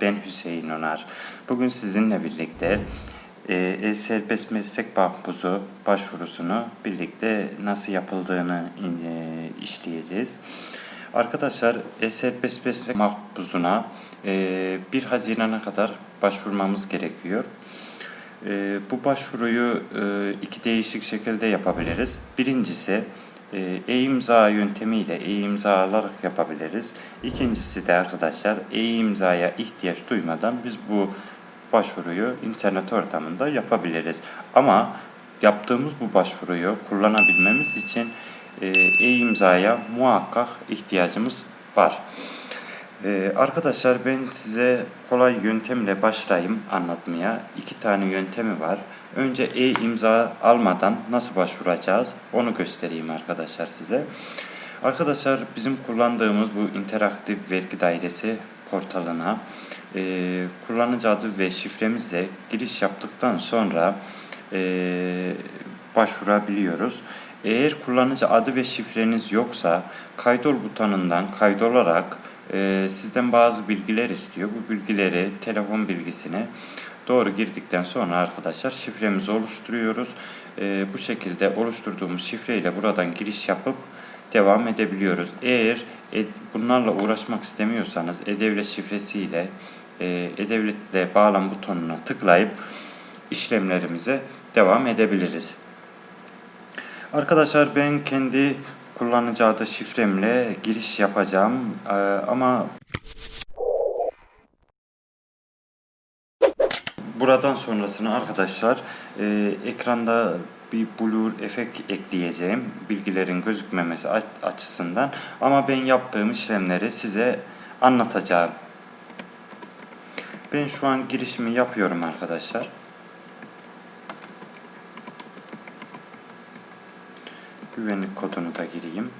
Ben Hüseyin Onar. Bugün sizinle birlikte e, E-Serbest Meslek Makbuzu başvurusunu birlikte nasıl yapıldığını e, işleyeceğiz. Arkadaşlar E-Serbest Meslek Makbuzuna e, 1 Haziran'a kadar başvurmamız gerekiyor. E, bu başvuruyu e, iki değişik şekilde yapabiliriz. Birincisi e, e-imza yöntemiyle e-imza alarak yapabiliriz. İkincisi de arkadaşlar e-imzaya ihtiyaç duymadan biz bu başvuruyu internet ortamında yapabiliriz. Ama yaptığımız bu başvuruyu kullanabilmemiz için e, e-imzaya muhakkak ihtiyacımız var. Ee, arkadaşlar ben size kolay yöntemle başlayayım anlatmaya. İki tane yöntemi var. Önce e-imza almadan nasıl başvuracağız onu göstereyim arkadaşlar size. Arkadaşlar bizim kullandığımız bu interaktif vergi dairesi portalına e, kullanıcı adı ve şifremizle giriş yaptıktan sonra e, başvurabiliyoruz. Eğer kullanıcı adı ve şifreniz yoksa kaydol butonundan kaydolarak e, sizden bazı bilgiler istiyor. Bu bilgileri telefon bilgisine doğru girdikten sonra arkadaşlar şifremizi oluşturuyoruz. E, bu şekilde oluşturduğumuz şifreyle buradan giriş yapıp devam edebiliyoruz. Eğer e, bunlarla uğraşmak istemiyorsanız e-devlet şifresiyle e, e-devletle bağlan butonuna tıklayıp işlemlerimize devam edebiliriz. Arkadaşlar ben kendi kullanıcı adı şifremle giriş yapacağım ee, ama buradan sonrasını arkadaşlar e, ekranda bir blur efekt ekleyeceğim bilgilerin gözükmemesi açısından ama ben yaptığım işlemleri size anlatacağım. Ben şu an girişimi yapıyorum arkadaşlar. Güvenlik kodunu da gireyim.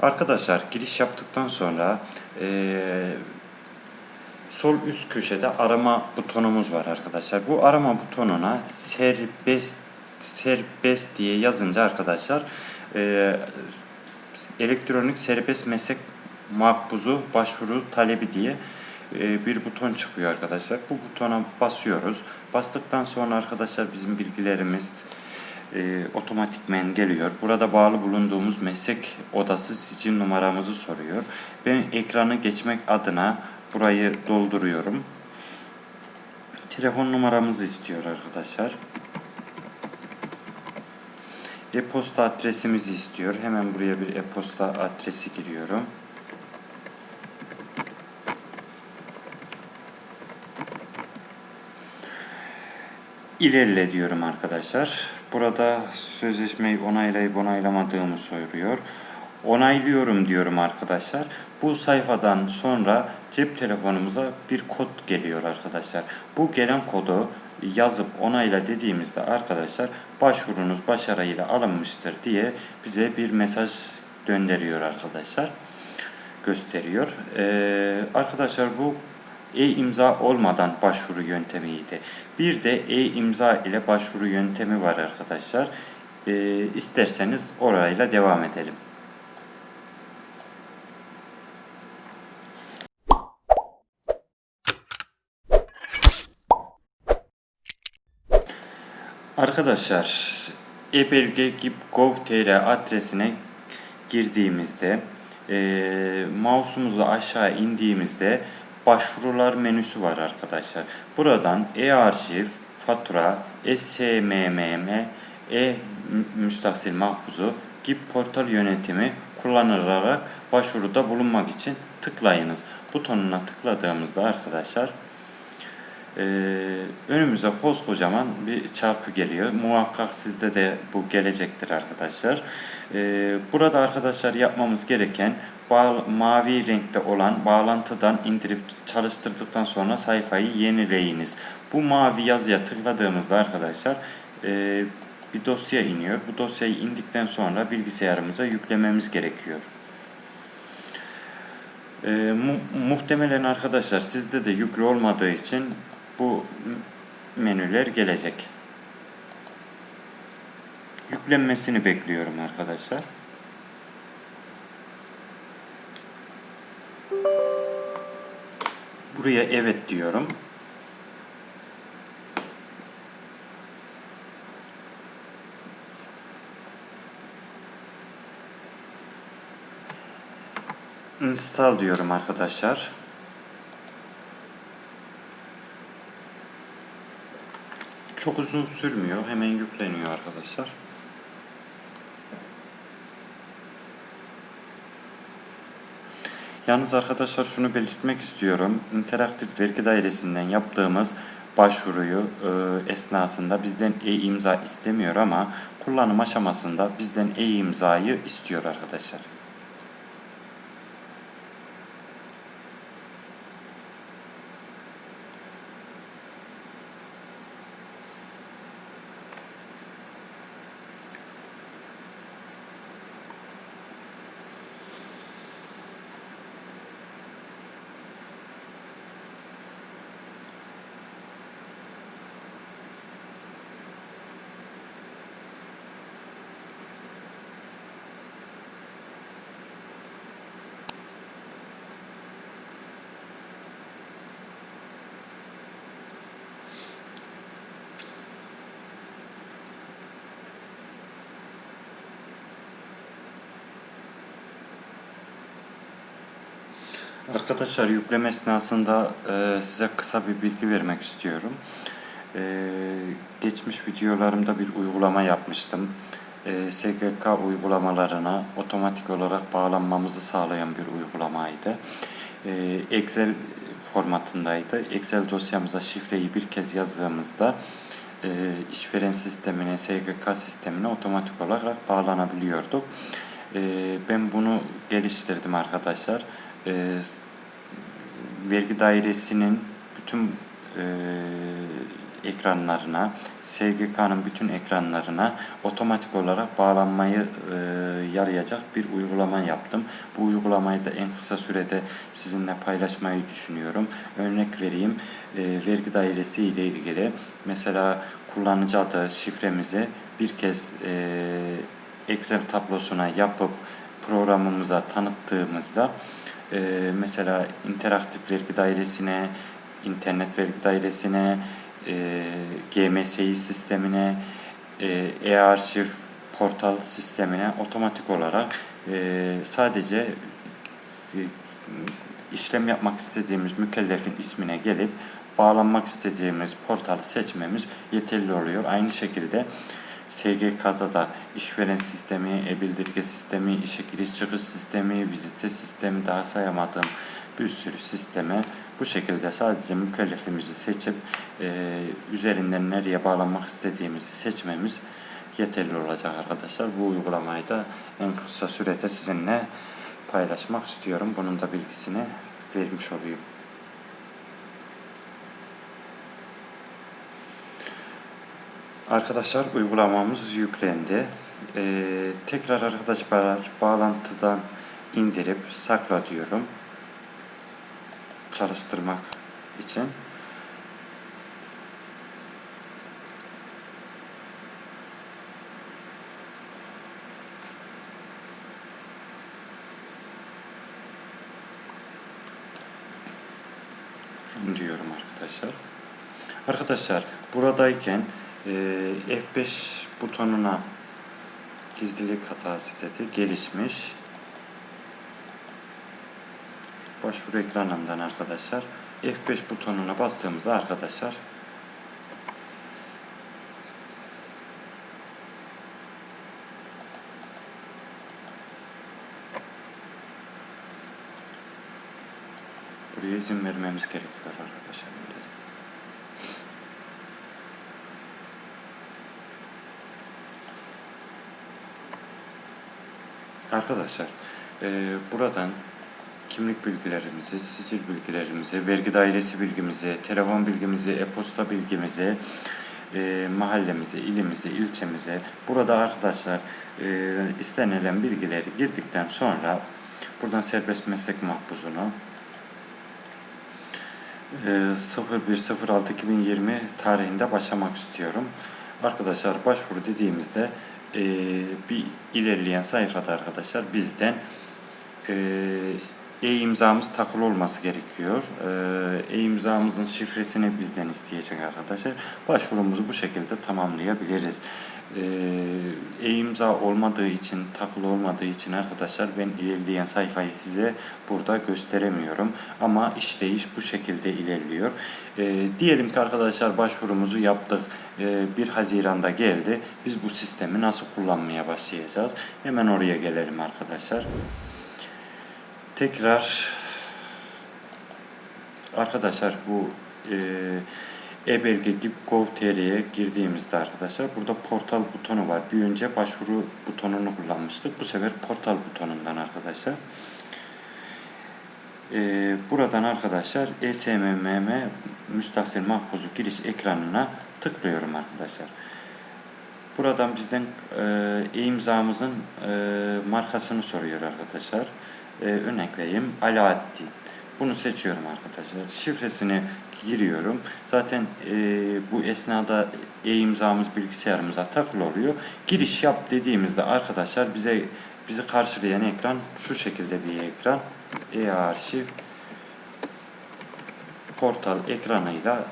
Arkadaşlar giriş yaptıktan sonra e, sol üst köşede arama butonumuz var arkadaşlar. Bu arama butonuna serbest serbest diye yazınca arkadaşlar e, elektronik serbest meslek makbuzu başvuru talebi diye e, bir buton çıkıyor arkadaşlar. Bu butona basıyoruz. Bastıktan sonra arkadaşlar bizim bilgilerimiz e, otomatikmen geliyor. Burada bağlı bulunduğumuz meslek odası sicil numaramızı soruyor. Ben ekranı geçmek adına burayı dolduruyorum. Telefon numaramızı istiyor arkadaşlar e-posta adresimizi istiyor. Hemen buraya bir e-posta adresi giriyorum. İlerle diyorum arkadaşlar. Burada sözleşmeyi onaylayıp onaylamadığımı soruyor. Onaylıyorum diyorum arkadaşlar. Bu sayfadan sonra cep telefonumuza bir kod geliyor arkadaşlar. Bu gelen kodu yazıp onayla dediğimizde arkadaşlar başvurunuz başarıyla alınmıştır diye bize bir mesaj gönderiyor arkadaşlar. Gösteriyor. Ee, arkadaşlar bu e-imza olmadan başvuru yöntemiydi. Bir de e-imza ile başvuru yöntemi var arkadaşlar. Ee, isterseniz orayla devam edelim. Arkadaşlar ebelge.gov.tr adresine girdiğimizde e, mouse'umuzla aşağı indiğimizde başvurular menüsü var arkadaşlar. Buradan e-arşiv, fatura, SMMM, e-müstahsil mahfuzu gibi portal yönetimi kullanılarak başvuruda bulunmak için tıklayınız. Butonuna tıkladığımızda arkadaşlar ee, önümüze koskocaman bir çarpı geliyor. Muhakkak sizde de bu gelecektir arkadaşlar. Ee, burada arkadaşlar yapmamız gereken mavi renkte olan bağlantıdan indirip çalıştırdıktan sonra sayfayı yenileyiniz. Bu mavi yazıya tıkladığımızda arkadaşlar e, bir dosya iniyor. Bu dosyayı indikten sonra bilgisayarımıza yüklememiz gerekiyor. E, mu- muhtemelen arkadaşlar sizde de yüklü olmadığı için bu menüler gelecek. Yüklenmesini bekliyorum arkadaşlar. Buraya evet diyorum. Install diyorum arkadaşlar. Çok uzun sürmüyor. Hemen yükleniyor arkadaşlar. Yalnız arkadaşlar şunu belirtmek istiyorum. İnteraktif vergi dairesinden yaptığımız başvuruyu e, esnasında bizden e-imza istemiyor ama kullanım aşamasında bizden e-imzayı istiyor arkadaşlar. Arkadaşlar yükleme esnasında e, size kısa bir bilgi vermek istiyorum. E, geçmiş videolarımda bir uygulama yapmıştım. E, SGK uygulamalarına otomatik olarak bağlanmamızı sağlayan bir uygulamaydı. E, Excel formatındaydı. Excel dosyamıza şifreyi bir kez yazdığımızda e, işveren sistemine, SGK sistemine otomatik olarak bağlanabiliyorduk. E, ben bunu geliştirdim arkadaşlar e, vergi dairesinin bütün e, ekranlarına, SGK'nın bütün ekranlarına otomatik olarak bağlanmayı e, yarayacak bir uygulama yaptım. Bu uygulamayı da en kısa sürede sizinle paylaşmayı düşünüyorum. Örnek vereyim, e, vergi dairesi ile ilgili mesela kullanıcı adı şifremizi bir kez e, Excel tablosuna yapıp programımıza tanıttığımızda e, mesela interaktif vergi dairesine, internet vergi dairesine, e, GMSI sistemine, e, e-arşiv portal sistemine otomatik olarak e, sadece e, işlem yapmak istediğimiz mükellefin ismine gelip bağlanmak istediğimiz portalı seçmemiz yeterli oluyor. Aynı şekilde SGK'da da işveren sistemi, e-bildirge sistemi, işe giriş çıkış sistemi, vizite sistemi daha sayamadığım bir sürü sisteme bu şekilde sadece mükellefimizi seçip e, üzerinden nereye bağlanmak istediğimizi seçmemiz yeterli olacak arkadaşlar. Bu uygulamayı da en kısa sürede sizinle paylaşmak istiyorum. Bunun da bilgisini vermiş olayım. Arkadaşlar uygulamamız yüklendi. Ee, tekrar arkadaşlar bağlantıdan indirip sakla diyorum. Çalıştırmak için. Diyorum arkadaşlar. Arkadaşlar buradayken e, F5 butonuna gizlilik hatası dedi. Gelişmiş. Başvuru ekranından arkadaşlar F5 butonuna bastığımızda arkadaşlar buraya izin vermemiz gerekiyor arkadaşlar. Arkadaşlar e, buradan kimlik bilgilerimizi, sicil bilgilerimizi, vergi dairesi bilgimizi, telefon bilgimizi, e-posta bilgimizi, e, mahallemize, ilimize, ilçemize burada arkadaşlar e, istenilen bilgileri girdikten sonra Buradan serbest meslek mahpusunu e, 01.06.2020 tarihinde başlamak istiyorum. Arkadaşlar başvuru dediğimizde e, bir ilerleyen sayfada arkadaşlar bizden e, e-imzamız takılı olması gerekiyor. E-imzamızın şifresini bizden isteyecek arkadaşlar. Başvurumuzu bu şekilde tamamlayabiliriz. E-imza olmadığı için, takılı olmadığı için arkadaşlar ben ilerleyen sayfayı size burada gösteremiyorum. Ama işleyiş bu şekilde ilerliyor. E, diyelim ki arkadaşlar başvurumuzu yaptık. E, 1 Haziran'da geldi. Biz bu sistemi nasıl kullanmaya başlayacağız? Hemen oraya gelelim arkadaşlar. Tekrar arkadaşlar bu e, e-belge gibi gov.tr'ye girdiğimizde arkadaşlar burada portal butonu var. Bir önce başvuru butonunu kullanmıştık. Bu sefer portal butonundan arkadaşlar. E, buradan arkadaşlar ESMMM müstahsil mahpuzu giriş ekranına tıklıyorum arkadaşlar. Buradan bizden e, e-imzamızın e, markasını soruyor arkadaşlar. E, örnek vereyim. Alaaddin. Bunu seçiyorum arkadaşlar. Şifresini giriyorum. Zaten e, bu esnada e-imzamız bilgisayarımıza takılı oluyor. Giriş yap dediğimizde arkadaşlar bize bizi karşılayan ekran şu şekilde bir ekran. E-arşiv portal ekranıyla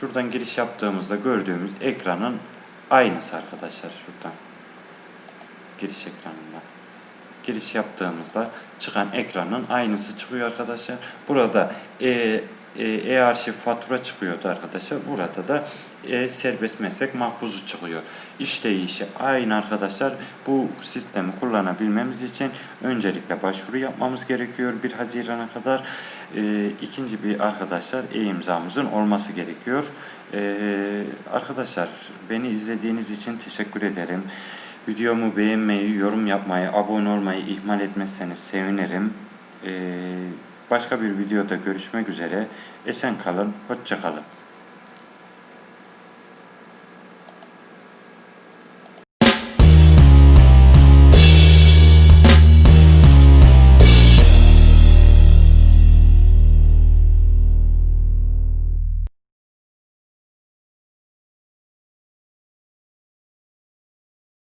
şuradan giriş yaptığımızda gördüğümüz ekranın aynısı arkadaşlar şuradan. Giriş ekranında. Giriş yaptığımızda çıkan ekranın aynısı çıkıyor arkadaşlar. Burada e, e-arşiv fatura çıkıyordu arkadaşlar. Burada da e, serbest meslek mahpuzu çıkıyor. İşleyişi aynı arkadaşlar. Bu sistemi kullanabilmemiz için öncelikle başvuru yapmamız gerekiyor 1 Haziran'a kadar. E, ikinci bir arkadaşlar e-imzamızın olması gerekiyor. E, arkadaşlar beni izlediğiniz için teşekkür ederim. Videomu beğenmeyi, yorum yapmayı, abone olmayı ihmal etmezseniz sevinirim. Ee, başka bir videoda görüşmek üzere. Esen kalın, hoşça kalın.